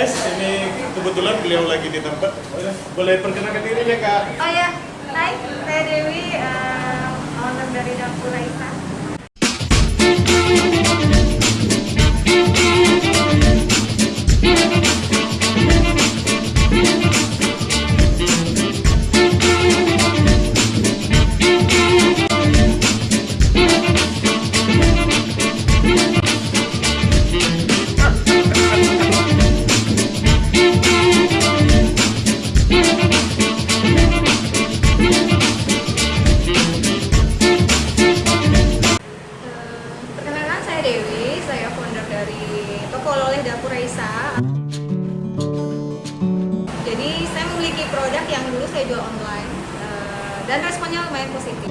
guys, ini kebetulan beliau lagi di tempat. Boleh perkenalkan diri ya kak? Oh ya, hai, saya Dewi, uh, owner dari Dapur Raisa. Dari toko oleh Dapur Raisa. Jadi saya memiliki produk yang dulu saya jual online eh, dan responnya lumayan positif.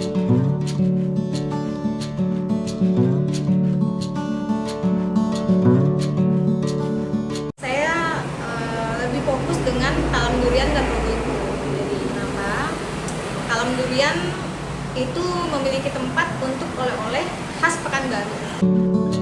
Saya eh, lebih fokus dengan talam durian dan robustu. Jadi kenapa? Talam durian itu memiliki tempat untuk oleh-oleh khas Pekanbaru.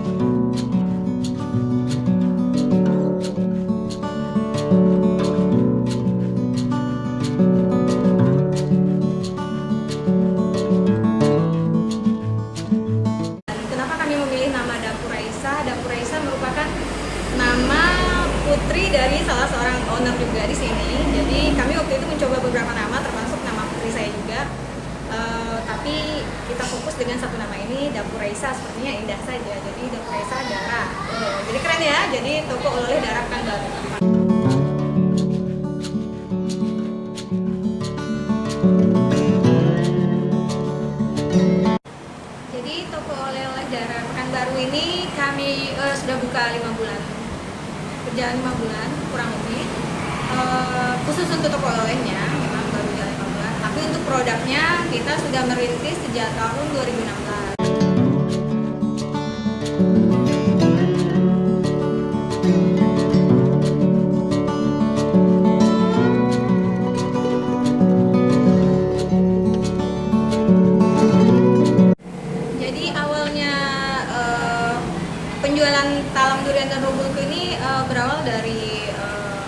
Raisa sepertinya indah saja. Jadi Dapur Raisa Dara. Eh, jadi keren ya. Jadi toko oleh Dara kan baru. Jadi toko oleh-oleh Dara Pekanbaru ini kami eh, sudah buka lima bulan, berjalan lima bulan kurang lebih. Eh, khusus untuk toko olehnya memang baru jalan lima bulan, tapi untuk produknya kita sudah merintis sejak tahun 2016. Penjualan talam durian dan robulku ini eh, berawal dari eh,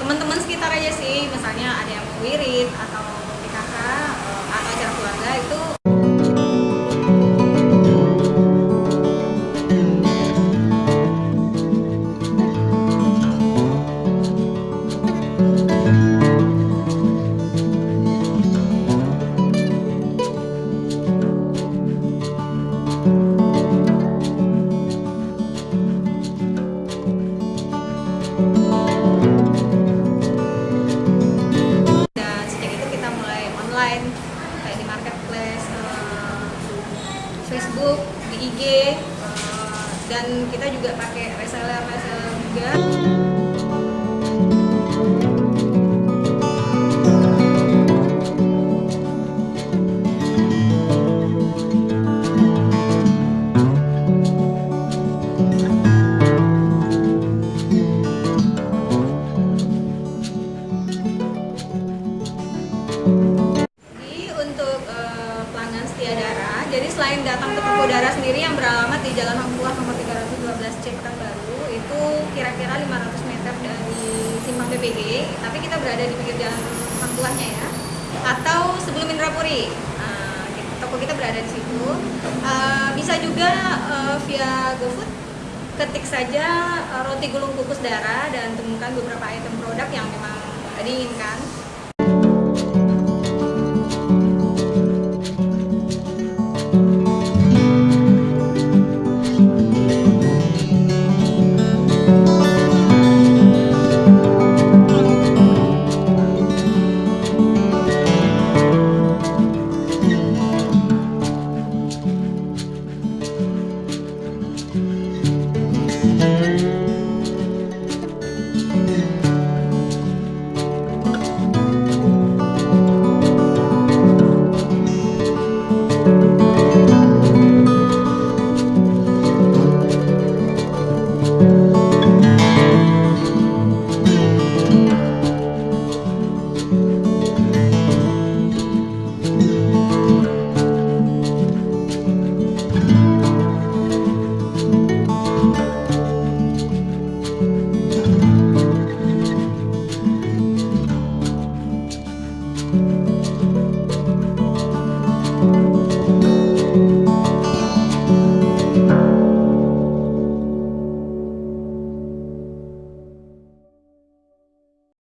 teman-teman sekitar aja sih, misalnya ada yang mau wirid atau PKK eh, atau acara keluarga itu online kayak di marketplace, eh, Facebook, di IG, eh, dan kita juga pakai reseller reseller juga. Datang ke toko Dara sendiri yang beralamat di Jalan Hang Tuah nomor 312 C Pekanbaru, itu kira-kira 500 meter dari Simpang BPG, tapi kita berada di pinggir jalan Hang Tuahnya ya. Atau sebelum Indrapuri, Nah, toko kita berada di situ. Eh, bisa juga eh, via GoFood, ketik saja eh, roti gulung kukus Dara dan temukan beberapa item produk yang memang diinginkan.